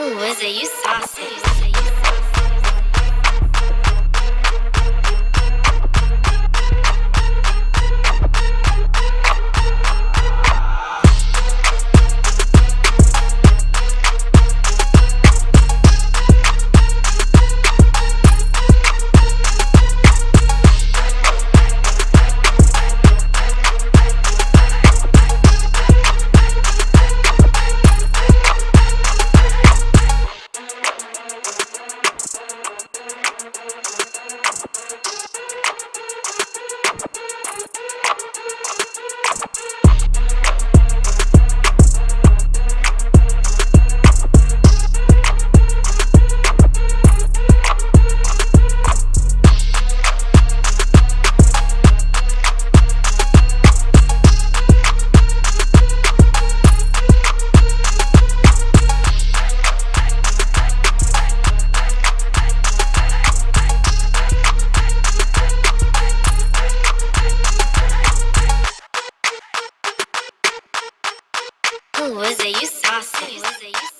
Who is it? You saucy. Who is it? You saucy.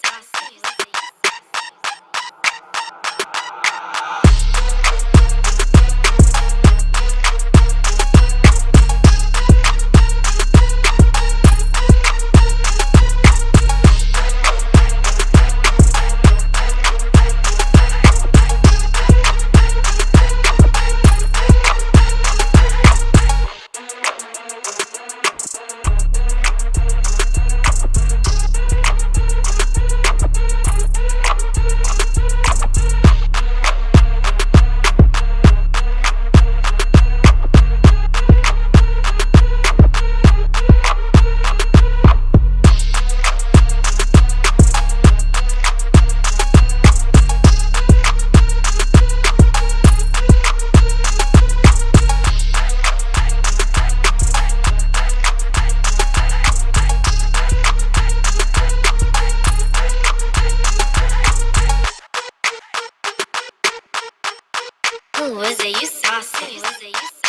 Who is it? You saucy.